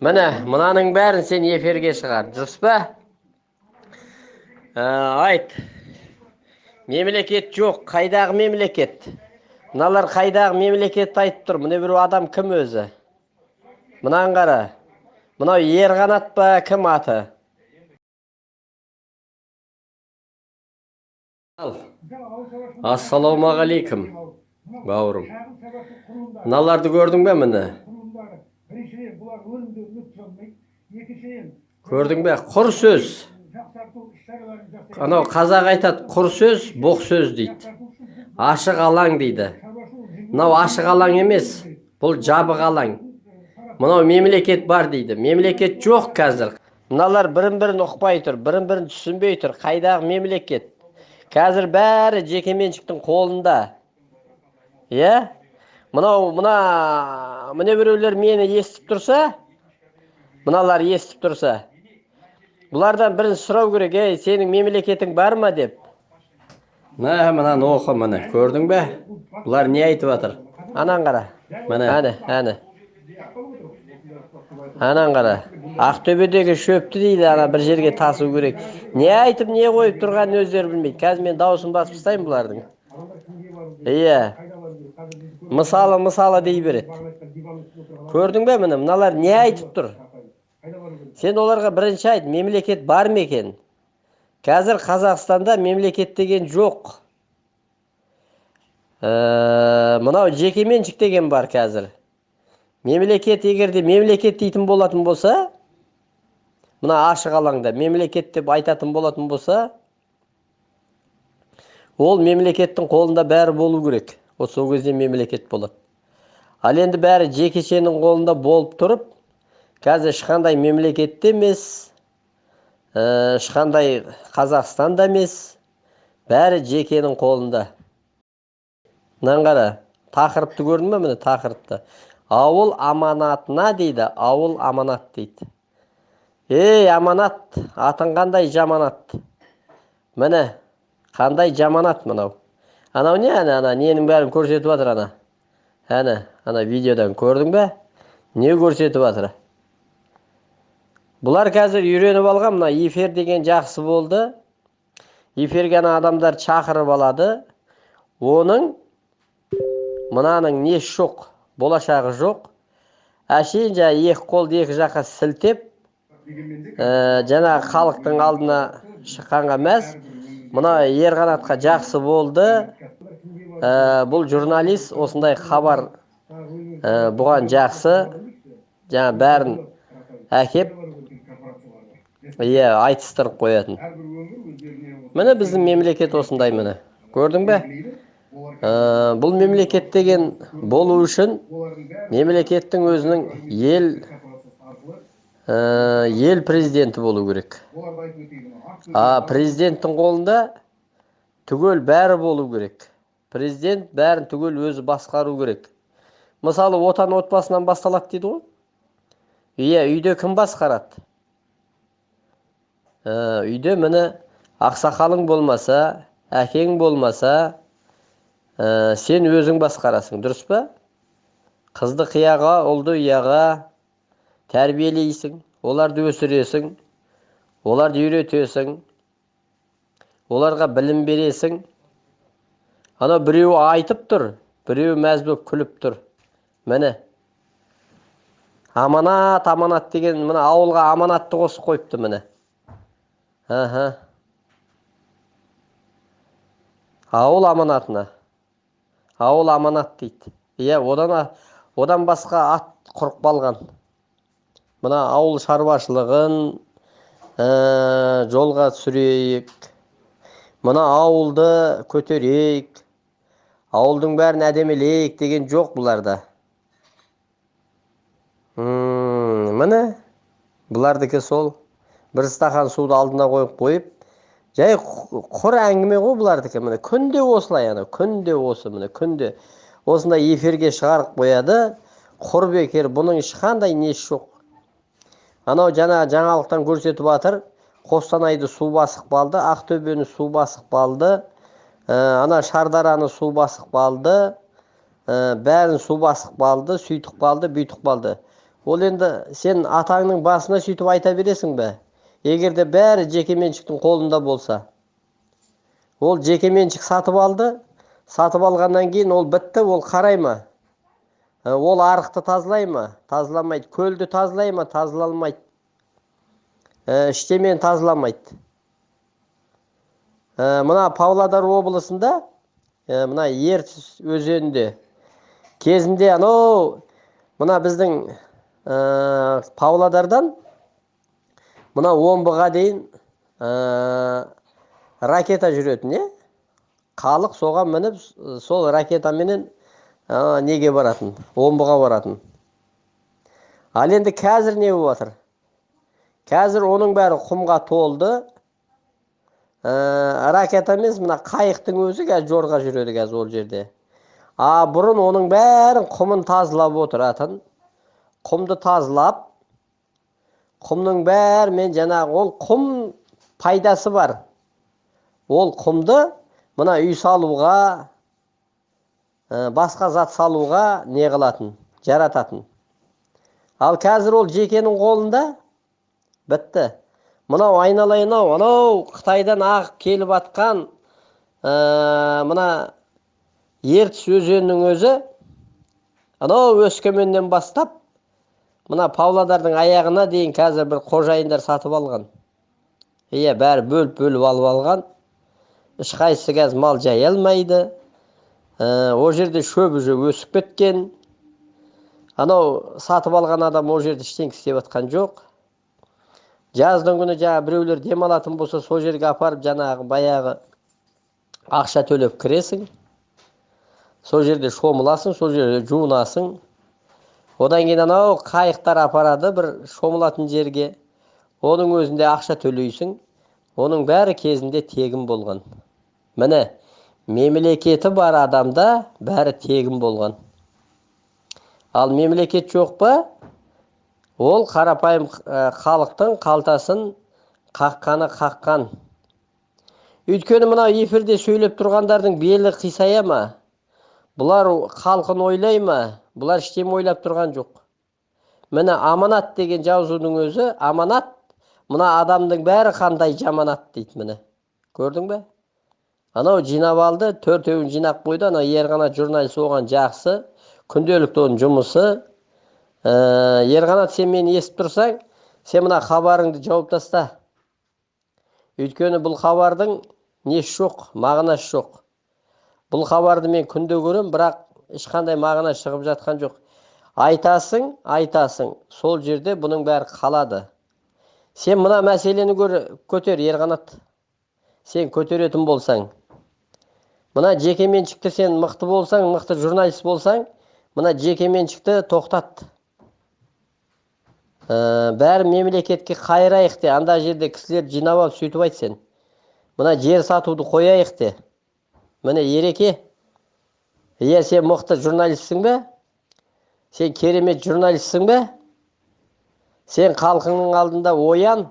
міне мынаның бәрін сен эфирге шығар. Дұрыс па? Ә, айт. Мемлекет жоқ. Қайдағы мемлекет? Мыналар қайдағы мемлекетті айтып тұр. Мына біреу адам кім өзі? Мынаны қара. Мынау ерқанат па кім аты? Ассалаумағалейкум бауырым. Мыналарды көрдің бе міне? Біріншіден бұлар өнімді өткізе алмайды екіншіден көрдің бе құр сөз. Жақсарту іс шараларын жақсарту анау қазақ айтады құр сөз боқ сөз дейді. Ашық алаң дейді. мынау ашық алаң емес бұл жабық алаң. Мынау мемлекет бар дейді. Мемлекет жоқ қазір. Мыналар бірін бірін ұқпай тұр бірін бірін түсінбей тұр. Қайдағы мемлекет? Қазір бәрі жекеменшіктің қолында. Иә? Мынау мына мына біреулер мені естіп тұрса мыналар естіп тұрса бұлардан бірінші сұрау керек ей сенің мемлекетің бар ма деп. Мә мынаны оқы міне көрдің бе? Бұлар не айтып жатыр? Анан қара. Міне. Әне әне. Анан қара. Ақтөбедегі шөпті дейді ана бір жерге тасу керек. Не айтып не қойып тұрғанын өздері білмейді. Қазір мен дауысын басып тастаймын бұлардың. Иә. Мысалы мысалы дей береді. Көрдің бе міне? Мыналар не айтып тұр? Сен оларға бірінші айт мемлекет бар ма екен? Қазір қазақстанда мемлекет деген жоқ. Ә, мынау жекеменшік деген бар қазір. Мемлекет егерде мемлекет дейтін болатын болса мына ашық алаңда мемлекет деп айтатын болатын болса ол мемлекеттің қолында бәрі болу керек. Ол сол кезде мемлекет болады. Ал енді бәрі жекешенің қолында болып тұрып қазір ешқандай мемлекетте емес ә, ешқандай қазақстанда емес бәрі жекенің қолында. Мынаны қара тақырыпты көрдің бе міне тақырыпты? Ауыл аманатына дейді ауыл аманат дейді. Ей аманат атың қандай жаманат? Міне қандай жаманат мынау? Анау не ана ана? Ненің бәрін көрсетіп жатыр ана? Әне ана видеодан көрдің бе? Не көрсетіп жатыр бұлар қазір үйреніп алған мына эфир деген жақсы болды. Эфирге ана адамдар шақырып алады. Оның мынаның несі жоқ болашағы жоқ. Әшейін жаңағы екі қолды екі жаққа сілтеп ә, жаңағы халықтың алдына шыққанға мәз. Мына ерқанатқа жақсы болды. Ә, бұл журналист осындай хабар ә, бұған жақсы. Жаңа бәрін әкеп иә айтыстырып қоятын. Міне біздің мемлекет осындай міне. Көрдің бе? Ә, бұл мемлекет деген болу үшін мемлекеттің өзінің ел ә, ел президенті болу керек. А президенттің қолында түгел бәрі болу керек. Президент бәрін түгел өзі басқару керек. Мысалы отан отбасынан басталады дейді ғой. Иә үйде кім басқарады? Ә, үйде міне ақсақалың болмаса әкең болмаса ә, сен өзің басқарасың дұрыс па? Қызды қияға ұлды ұяға тәрбиелейсің оларды өсіресің оларды үйретесің оларға білім бересің. Ана біреу айтып тұр біреу мәз болып күліп тұр. Міне. Аманат аманат деген мына ауылға аманатты қосып қойыпты міне. Аха. Ауыл аманатына. Ауыл аманат дейді. Иә одан одан басқа ат құрып қалған. Мына ауыл шаруашылығын ә, жолға түсірейік. Мына ауылды көтерейік. Ауылдың бәрін әдемілейік деген жоқ бұларда. Міне бұлардікі сол. Бір стақан суды алдына қойып қойып жай құр әңгіме ғой бұлардікі міне. Күнде осылай ана күнде осы міне күнде. Осындай эфирге шығарып қояды. Құр бекер бұның ешқандай несі жоқ? Анау жаңа жаңалықтан көрсетіп жатыр қостанайды су басып қалды ақтөбені су басып қалды. Ана шардараны су басып қалды. Ә, бәрін су басып қалды сөйтіп қалды бүйтіп қалды. Ол енді сен атаңның басына сөйтіп айта бересің бе? Егер де бәрі жекеменшіктің қолында болса. Ол жекеменшік сатып алды. Сатып алғаннан кейін ол бітті ол қарай ма? Ә, ол арықты тазалай ма? Тазаламайды. Көлді тазалай ма? Тазаламайды ә, ештемені тазаламайды. Мына павлодар облысында ә, мына ертіс өзенінде кезінде анау мына біздің ә, павлодардан мына омбыға дейін ә, ракета жүретін иә халық соған мініп сол ракетаменен ә, неге баратын? Омбыға баратын. Ал енді қазір не болып жатыр? Қазір оның бәрі құмға толды. Ракета емес мына қайықтың өзі қазір жорға жүреді қазір ол жерде. А бұрын оның бәрін құмын тазалап отыратын құмды тазалап құмның бәрімен жаңағы ол құм пайдасы бар. Ол құмды мына үй салуға ә, басқа зат салуға не қылатын жарататын. Ал қазір ол жекенің қолында бітті. Мынау айналайын ау анау қытайдан ағып келіп жатқан ә, мына ертіс өзенінің өзі анау өскеменнен бастап мына павлодардың аяғына дейін қазір бір қожайындар сатып алған. Иә бәрі бөліп бөліп алып алған. Ешқайсысы қазір мал жая алмайды. Ә, ол жерде шөп уже өсіп кеткен. Анау сатып алған адам ол жерде ештеңе істеп жатқан жоқ. Жаздың күні жаңағы біреулер демалатын болса сол жерге апарып жаңағы баяғы ақша төлеп кіресің. Сол жерде шомыласың сол жерде жуынасың. Одан кейін анау қайықтар апарады бір шомылатын жерге. Оның өзінде ақша төлейсің. Оның бәрі кезінде тегін болған. Міне мемлекеті бар адамда бәрі тегін болған. Ал мемлекет жоқ па? Ол қарапайым ә, халықтың қалтасын қаққаны қаққан. Өйткені мына эфирде сөйлеп тұрғандардың белі қисая ма? Бұлар халқын ойлай ма? Бұлар ештеме ойлап тұрған жоқ. Міне аманат деген жазудың өзі аманат мына адамның бәрі қандай жаманат дейді міне. Көрдің бе? Анау жинап алды төртеуін жинап қойды анау ерқанат журналист оған жақсы күнделікті оның жұмысы ә, ерқанат сен мені естіп тұрсаң сен мына хабарыңды жауып таста. Өйткені бұл хабардың несі жоқ мағынасы жоқ. Бұл хабарды мен күнде көрем бірақ ешқандай мағына шығып жатқан жоқ. Айтасың айтасың сол жерде бұның бәрі қалады. Сен мына мәселені көр, көтер ерқанат сен көтеретін болсаң. Мына жекеменшікті сен мықты болсаң мықты журналист болсаң мына жекеменшікті тоқтат. Ә, бәрі мемлекетке қайырайық те анда жерде кісілерді жинап алып сөйтіп айт сен мына жер сатуды қояйық те. Міне ереке иә сен мықты журналистсің бе? Сен керемет журналистсің бе? Сен халқыңның алдында оян.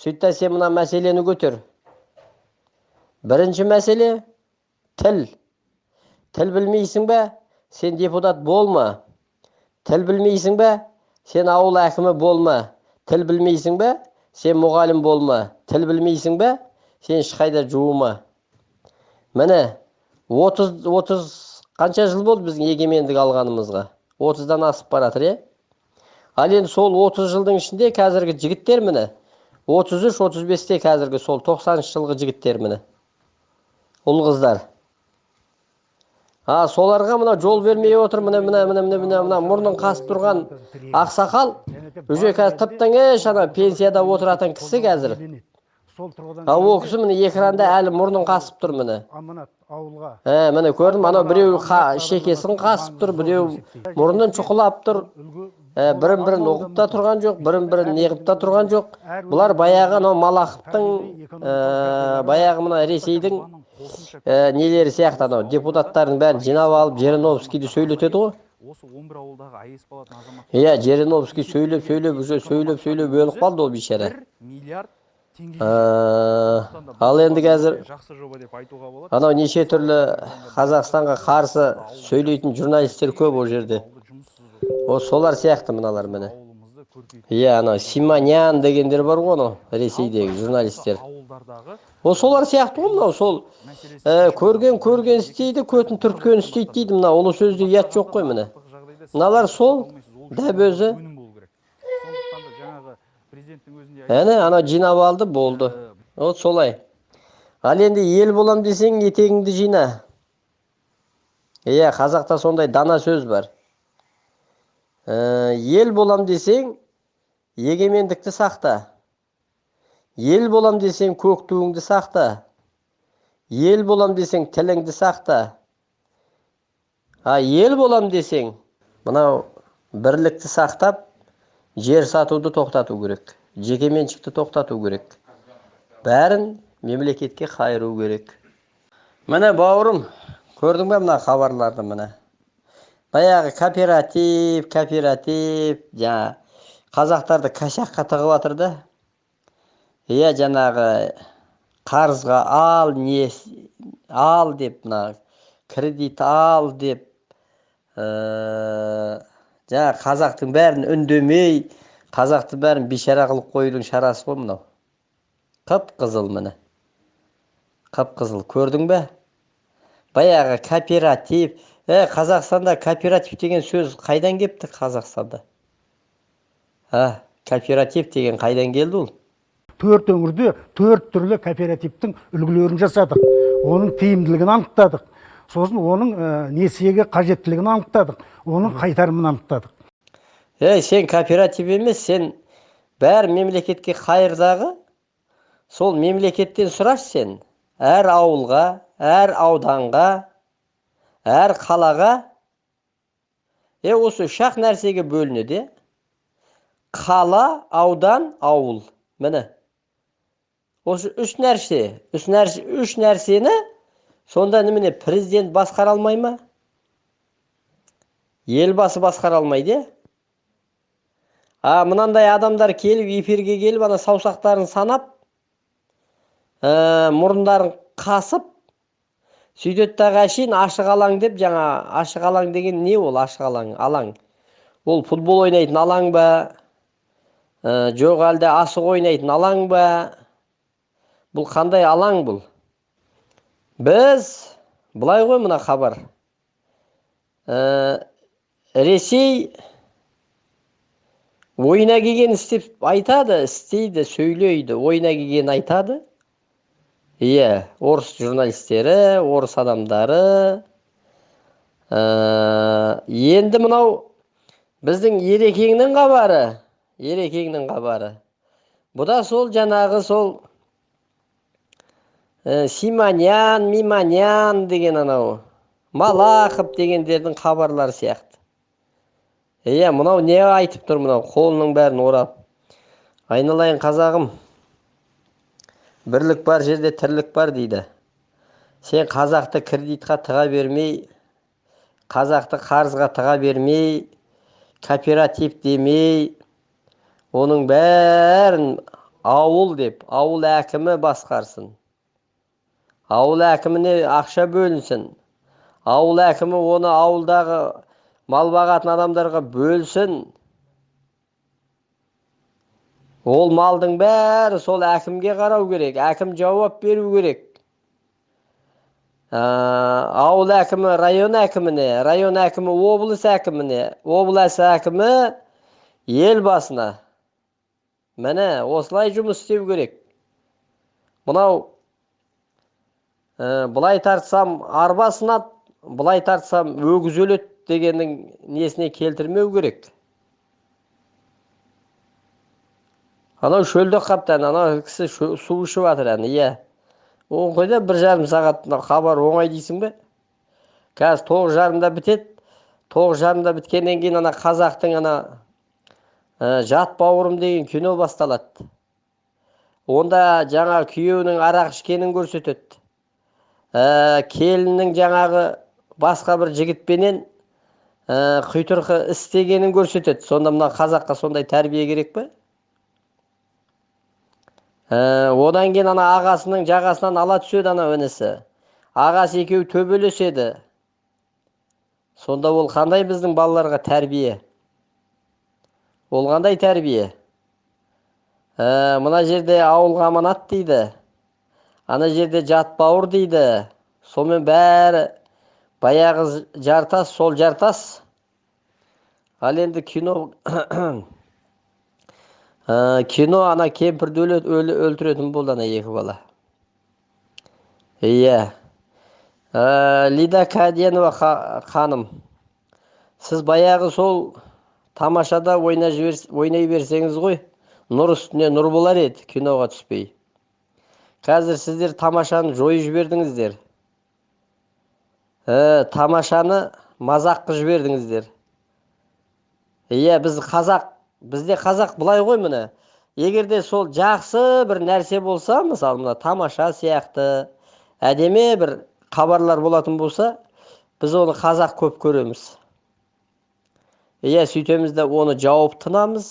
Сөйт та сен мына мәселені көтер. Бірінші мәселе тіл. Тіл білмейсің бе? Сен депутат болма. Тіл білмейсің бе? Сен ауыл әкімі болма тіл білмейсің бе сен мұғалім болма тіл білмейсің бе сен ешқайда жуыма міне отыз отыз қанша жыл болды біздің егемендік алғанымызға отыздан асып бара жатыр иә ал енді сол отыз жылдың ішінде қазіргі жігіттер міне отыз үш отыз бесте қазіргі сол тоқсаныншы жылғы жігіттер міне ұл қыздар а соларға мына жол бермей отыр. Міне міне міне міне міне мына мұрнын қасып тұрған ақсақал. Уже қазір тып тыңеш ана пенсияда отыратын кісі қазір а ол кісі міне экранда әлі мұрнын қасып тұр міне. Ауылға ә міне көрдім анау біреу қа- шекесін қасып тұр біреу мұрнын шұқылап тұр. Ә, бірін бірін ұғып та тұрған жоқ бірін бірін неғып та тұрған жоқ. Бұлар баяғы анау малаховтың ә, баяғы мына ресейдің ә, нелері сияқты анау. Депутаттардың бәрін жинап алып жириновскийді сөйлетеді ғой. Осы он бір ауылдағы аэс болатын азамат иә жириновский сөйлеп сөйлеп уже сөйлеп сөйлеп өліп қалды ол бейшара. Бір миллиард теңге Ә, ал енді қазір жақсы жоба деп айтуға болады. анау неше түрлі қазақстанға қарсы сөйлейтін журналистер көп ол жерде. Ауылды жұмыссыз о солар сияқты мыналар міне. Иә анау симонян дегендер бар ғой анау ресейдегі журналистер. о солар сияқты ғой мынау сол ә, көрген көрген істейді көтін түрткен істейді дейді мына ұлы сөзде ұят жоқ қой міне. Мыналар сол дәп өзі. әне ана жинап алды болды. Э, вот солай. Ал енді ел болам десең етегіңді жина. Иә қазақта сондай дана сөз бар. Ә, ел болам десең егемендікті сақта. Ел болам десең көк туыңды сақта. Ел болам десең тіліңді сақта. А ел болам десең мынау бірлікті сақтап жер сатуды тоқтату керек жекеменшікті тоқтату керек. Бәрін мемлекетке қайыру керек. Міне бауырым көрдің бе мына хабарларды міне? Баяғы кооператив кооператив жаңа қазақтарды кашаққа тығып да. Иә жаңағы қарызға ал не ал деп мына кредит ал деп ә, жаңа қазақтың бәрін үндемей қазақты бәрін бейшара қылып қоюдың шарасы ғой мынау. Қып қызыл міне. Қып қызыл. Көрдің бе? Баяғы кооператив. Ә қазақстанда кооператив деген сөз қайдан келіпті қазақстанда? А кооператив деген қайдан келді ол төрт өңірде төрт түрлі кооперативтің үлгілерін жасадық. Оның тиімділігін анықтадық. Сосын оның ә, несиеге қажеттілігін анықтадық. Оның қайтарымын анықтадық. Ей сен кооператив емес сен бәрі мемлекетке қайырдағы сол мемлекеттен сұрашы сен. Әр ауылға әр ауданға әр қалаға. Е осы үш ақ нәрсеге бөлінеді. иә қала аудан ауыл. Міне. Осы үш нәрсе. Үш нәрсе үш нәрсені сонда немене президент басқара алмай ма? Елбасы басқара алмайды иә а мынандай адамдар келіп эфирге келіп ана саусақтарын санап ә, мұрындарын қасып сөйтеді дағы әшейін ашық алаң деп жаңа ашық алаң деген не ол? Ашық алаң алаң. Ол футбол ойнайтын алаң ба? Жоқ әлде асық ойнайтын алаң ба? Бұл қандай алаң бұл біз былай ғой мына хабар. Ә, ресей ойына келген істеп айтады істейді сөйлейді ойына келген айтады. Иә орыс журналистері орыс адамдары. Ә, енді мынау біздің ерекеңнің хабары. Ерекеңнің хабары. Бұл да сол жаңағы сол ә, симонян мимонян деген анау малахов дегендердің хабарлары сияқты. Иә мынау не айтып тұр мынау? Қолының бәрін орап. Айналайын қазағым. Бірлік бар жерде тірлік бар дейді. Сен қазақты кредитқа тыға бермей қазақты қарызға тыға бермей кооператив демей оның бәрін ауыл деп ауыл әкімі басқарсын. Ауыл әкіміне ақша бөлінсін. Ауыл әкімі оны ауылдағы мал бағатын адамдарға бөлсін. Ол малдың бәрі сол әкімге қарау керек әкім жауап беру керек. Ә, ауыл әкімі район әкіміне район әкімі облыс әкіміне облыс әкімі елбасына міне осылай жұмыс істеу керек. Мынау ә, былай тартсам арба сынады былай тартсам өгіз өледі дегеннің несіне келтірмеу керек. Анау шөлде қапты анау кісі су ішіп жатыр әне иә. Оң қойда бір жарым сағат хабар оңай дейсің бе? Қазір тоғыз жарымда бітеді. Тоғыз жарымда біткеннен кейін ана қазақтың ана жат бауырым деген кино басталады. Онда жаңа күйеуінің арақ ішкенін көрсетеді. Ә, келіннің жаңағы басқа бір жігітпенен ә, құйтырқы істегенін көрсетеді. Сонда мына қазаққа сондай тәрбие керек пе? Ә, одан кейін ана ағасының жағасынан ала түседі ана інісі. Ағасы екеуі төбелеседі. Сонда ол қандай біздің балаларға тәрбие? Ол қандай тәрбие. Ә, мына жерде ауылға аманат дейді. Ана жерде жат бауыр дейді. Сонымен бәрі баяғы жартас сол жартас. Ал енді кино ә, кино ана кемпірді өлтіретін болды ана екі бала. Иә. Ә, лида кәденова ха- ханым сіз баяғы сол тамашада ойнай берсеңіз ғой нұр үстіне нұр болар еді киноға түспей. Қазір сіздер тамашаны жойып жібердіңіздер. Ә, тамашаны мазақ қылып жібердіңіздер. Иә біз қазақ бізде қазақ былай ғой міне. Егер де сол жақсы бір нәрсе болса мысалы мына тамаша сияқты әдемі бір хабарлар болатын болса біз оны қазақ көп көреміз. Иә сөйтеміз де оны жауып тынамыз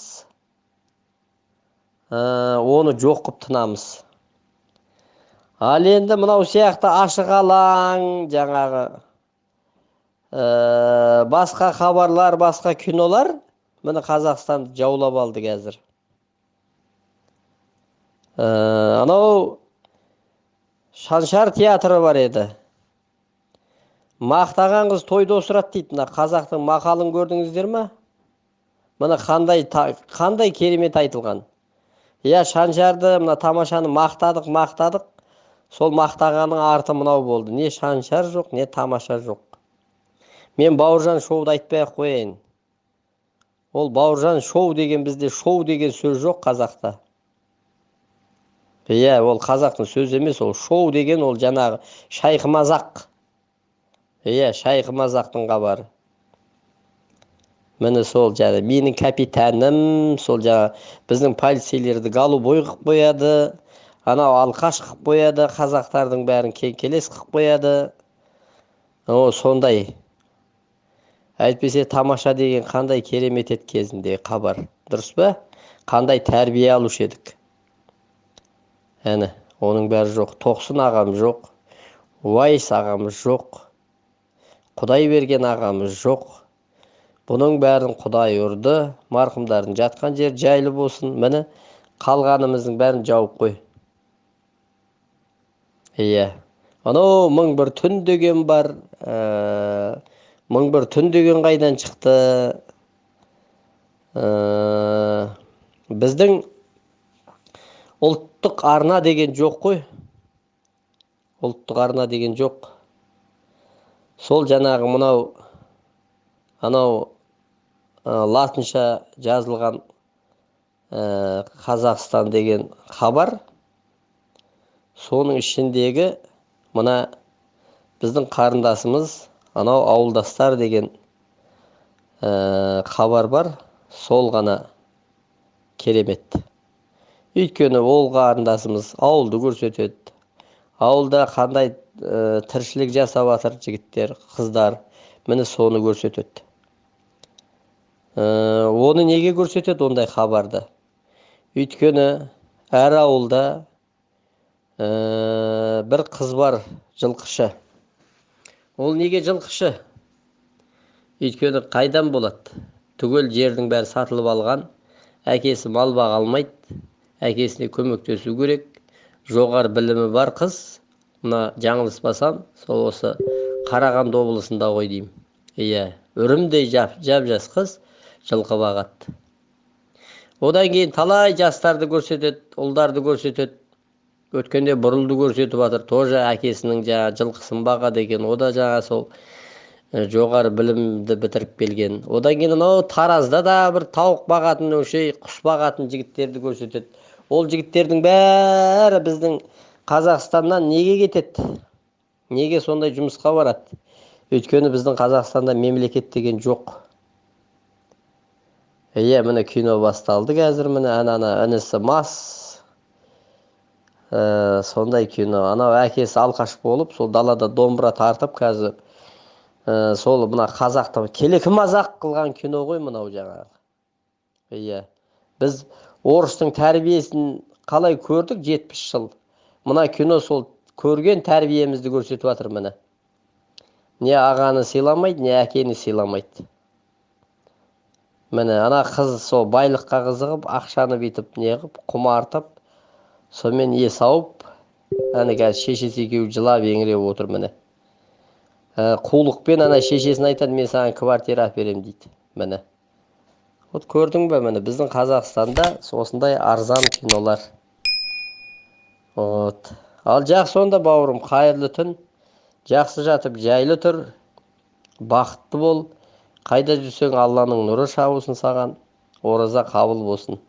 оны жоқ қылып тынамыз ал енді мынау сияқты ашық алаң жаңағы ә, басқа хабарлар басқа кинолар міне қазақстанды жаулап алды қазір ә, анау шаншар театры бар еді мақтаған қыз тойда осырады дейді. Мына қазақтың мақалын көрдіңіздер ма? Міне қандай қандай керемет айтылған. Иә шаншарды мына тамашаны мақтадық мақтадық. Сол мақтағанның арты мынау болды. Не шаншар жоқ не тамаша жоқ. Мен бауыржан шоуды айтпай ақ қояйын. Ол бауыржан шоу деген бізде шоу деген сөз жоқ қазақта. Иә ол қазақтың сөзі емес ол шоу деген ол жаңағы шайқы мазақ иә шайқы мазақтың хабары. Міне сол жаңа менің капитаным сол жаңа біздің полицейлерді голубой қылып қояды анау алқаш қылып қояды қазақтардың бәрін кеңкелес қылып қояды о сондай. Әйтпесе тамаша деген қандай керемет еді кезінде хабар. Дұрыс па? Қандай тәрбие алушы едік? Әне оның бәрі жоқ. Тоқсын ағамыз жоқ. Уайс ағамыз жоқ. Құдай берген ағамыз жоқ. Бұның бәрін құдай ұрды марқұмдардың жатқан жері жайлы болсын. Міне қалғанымыздың бәрін жауып қой. Иә. Анау мың бір түн деген бар ә, мың бір түн деген қайдан шықты? Ә, біздің ұлттық арна деген жоқ қой. Ұлттық арна деген жоқ. Сол жаңағы мынау анау ә, латынша жазылған ә, қазақстан деген хабар соның ішіндегі мына біздің қарындасымыз анау ауылдастар деген ә, хабар бар сол ғана керемет. Өйткені ол қарындасымыз ауылды көрсетеді. Ауылда қандай ә, тіршілік жасап жатыр жігіттер қыздар? Міне соны көрсетеді. Ә, оны неге көрсетеді ондай хабарды? Өйткені әр ауылда ә, бір қыз бар жылқышы. Ол неге жылқышы? Өйткені қайдан болады? Түгел жердің бәрі сатылып алған әкесі мал баға алмайды әкесіне көмектесу керек жоғары білімі бар қыз мына жаңылыспасам сол осы қарағанды облысында ғой деймін. Иә үрімдей жап жап жас қыз жылқы бағады. Одан кейін талай жастарды көрсетеді ұлдарды көрсетеді. Өткенде бұрылды көрсетіп жатыр. Тоже әкесінің жаңағы жылқысын бағады екен. О да сол жоғары білімді бітіріп келген. Одан кейін анау таразда да бір тауық бағатын құс бағатын жігіттерді көрсетеді. Ол жігіттердің бәрі біздің қазақстаннан неге кетеді? Неге сондай жұмысқа барады? Өйткені біздің қазақстанда мемлекет деген жоқ. Иә міне кино басталды қазір міне ана ана інісі мас. Ә, сондай кино. Анау әкесі алқаш болып сол далада домбыра тартып қазір ә, сол мына қазақты келекі мазақ қылған кино ғой мынау жаңағы. Иә. Біз орыстың тәрбиесін қалай көрдік жетпіс жыл. Мына кино сол көрген тәрбиемізді көрсетіп жатыр міне. Не ағаны сыйламайды не әкені сыйламайды. Міне ана қыз сол байлыққа қызығып ақшаны бүйтіп не қылып құмартып сонымен есі ауып әне қазір шешесі екеуі жылап еңіреп отыр міне. Ә, қулықпен ана шешесіне айтады мен саған квартира әперемін дейді міне. Вот көрдің бе міне біздің қазақстанда осындай арзан кинолар. Вот. Ал жақсы онда бауырым қайырлы түн. Жақсы жатып жайлы тұр. Бақытты бол. Қайда жүрсең алланың нұры шабылсын саған. Ораза қабыл болсын.